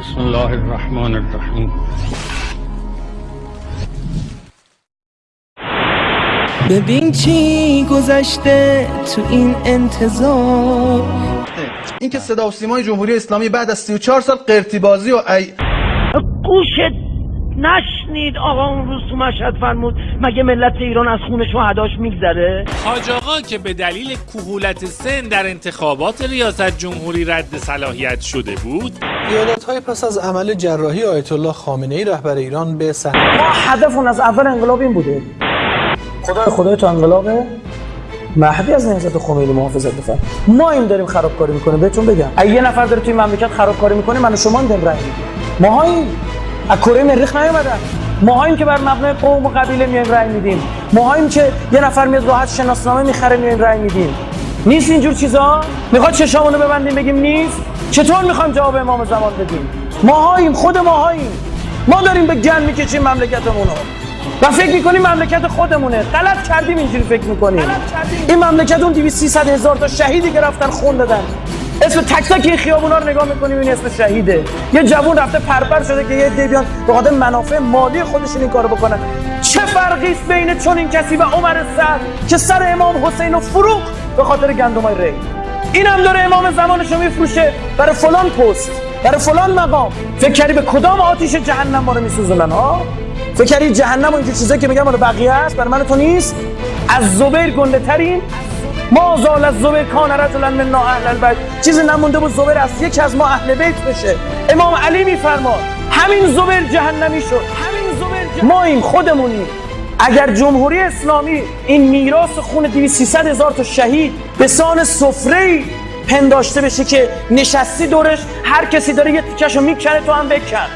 بسم الله الرحمن الرحیم. ببین چی گذشته تو این انتظار. اینکه صدا و سیمای جمهوری اسلامی بعد از 34 سال قرتی بازی و ای گوشت نشنید آقا اون روز تو مشهد فرمود مگه ملت ایران از خون شهداش میگذره؟ حاج آقا که به دلیل کهولت سن در انتخابات ریاست جمهوری رد صلاحیت شده بود ایالت های پس از عمل جراحی آیت الله خامنه ای رهبر ایران به صحنه ما هدفون از اول انقلاب این بوده. خدای خدای تو انقلابه مهدی از نهضت خمینی محافظت بفرم ما این داریم خرابکاری می‌کنه بهتون بگم. اگه یه نفر داره توی مملکت خرابکاری می‌کنه من و شما این رای میدیم ماهاییم. از کره مریخ نیومدن. ماهاییم که بر مبنای قوم و قبیله میایم رای میدیم. ماهاییم که یه نفر میاد راحت شناسنامه می‌خره میایم رای میدیم. نیست اینجور چیزا؟ می‌خواد چشامونو ببندیم بگیم نیست؟ چطور می‌خوایم جواب امام زمان بدیم؟ ماهاییم خود ماهاییم. ما داریم به گن می‌کشیم مملکتمونو. و فکر می‌کنیم مملکت خودمونه. غلط کردیم اینجوری فکر می‌کنیم. این مملکت اون 200 300 هزار تا شهیدی که رفتن خون دادن. اسم تک تک این خیابونا رو نگاه می‌کنیم این اسم شهیده. یه جوون رفته پرپر شده که یه عده بیان به خاطر منافع مالی خودشون این کارو بکنن. چه فرقی است بین چون این کسی و عمر سعد که سر امام حسین رو فروخت به خاطر گندمای ری؟ این هم داره امام زمانش رو میفروشه. برای فلان پست برای فلان مقام. فکر کردی به کدام آتیش جهنم ما رو میسوزونن ها؟ فکر کردی جهنم و اینجور چیزایی که میگم مال بقیه است؟ برای من تو نیست؟ از زبیر گنده ترین؟ ما زال از زبیر کان رجلا من اهل البیت. چیزی نمونده بود زبیر از یکی از ما اهل بیت بشه. امام علی میفرماد همین زبیر جهنمی شد. همین زبیر ما این خودمونیم. اگر جمهوری اسلامی این میراث خون 200 300 هزار تا شهید به سان سفره پنداشته بشه که نشستی دورش هر کسی داره یه تیکشو می‌کنه تو هم بکن.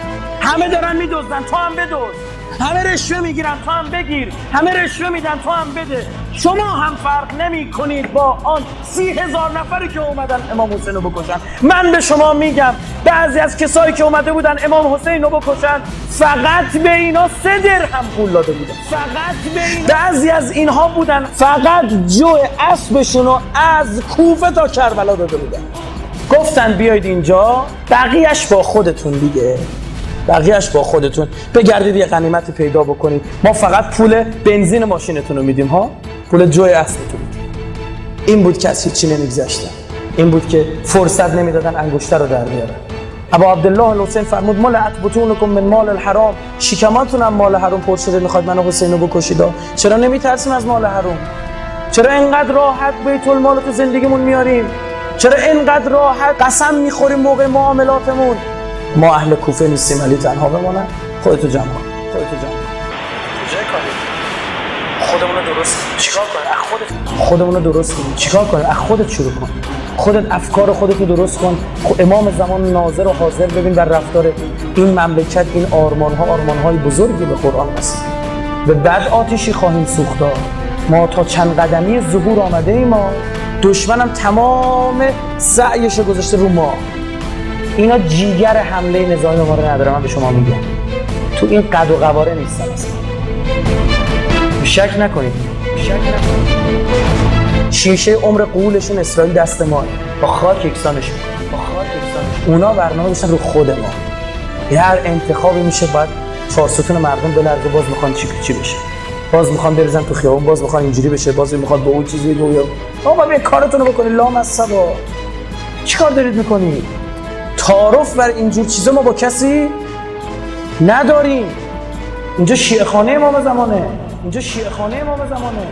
همه دارن میدزدن تو هم بدزد. همه رشوه می‌گیرن تو هم بگیر. همه رشوه میدن تو هم بده. شما هم فرق نمی کنید با آن سی هزار نفری که اومدن امام حسین رو بکشن. من به شما میگم بعضی از کسایی که اومده بودن امام حسین رو بکشن فقط به اینا سه درهم پول داده بودن. فقط به اینا. بعضی از اینها بودن فقط جو اسبشون رو از کوفه تا کربلا داده بودن. گفتن بیاید اینجا بقیهش با خودتون دیگه. بقیهش با خودتون. بگردید یه غنیمت پیدا بکنید. ما فقط پول بنزین ماشینتون رو میدیم ها؟ پول جوی اصلتون. این بود که از هیچی نمیگذشتن این بود که فرصت نمی‌دادن انگشتر رو در بیارن. ابا عبدالله الحسین فرمود ملعت بطونکم من مال الحرام. شکماتون هم مال حرام پر شده می‌خواد منو حسین رو بکشید چرا نمیترسیم از مال حرام؟ چرا اینقدر راحت بیت المال تو زندگیمون میاریم؟ چرا اینقدر راحت قسم می‌خوریم موقع معاملاتمون؟ ما اهل کوفه نیستیم علی تنها بمانن خودتو جمع کن. خودتو جمع کن. خودمون رو درست چیکار کنیم؟ از خودت. خودمون رو درست کنیم. چیکار کنیم؟ از خودت شروع کن. خودت افکار خودت رو درست کن. خب امام زمان ناظر و حاضر ببین در رفتار این مملکت این آرمان ها آرمان های بزرگی به قرآن هست به بعد آتیشی خواهیم سوخت. ما تا چند قدمی ظهور آمده ایم. ما دشمنم تمام سعیش رو گذاشته رو ما. اینا جیگر حمله نظامی ما رو نداره من به شما میگم. تو این قد و قواره نیستن اصلا. شک نکنید. شک نکنید. شیشه عمر قولشون اسرائیل دست ما. با خاک یکسانشون با خاک یکسانشون اونا برنامه داشتن رو خود ما. هر انتخابی میشه باید چهار ستون مردم بلرزه باز می‌خوان چی چی بشه. باز می‌خوان بریزن تو خیابون باز می‌خوان اینجوری بشه باز می‌خواد به اون چیزی بگه آقا بیا کارتون رو بکنید لام از سبا چیکار دارید می‌کنید تعارف بر اینجور چیزا ما با کسی نداریم. اینجا شیعه خانه امام زمانه. اینجا شیعه خانه امام زمانه.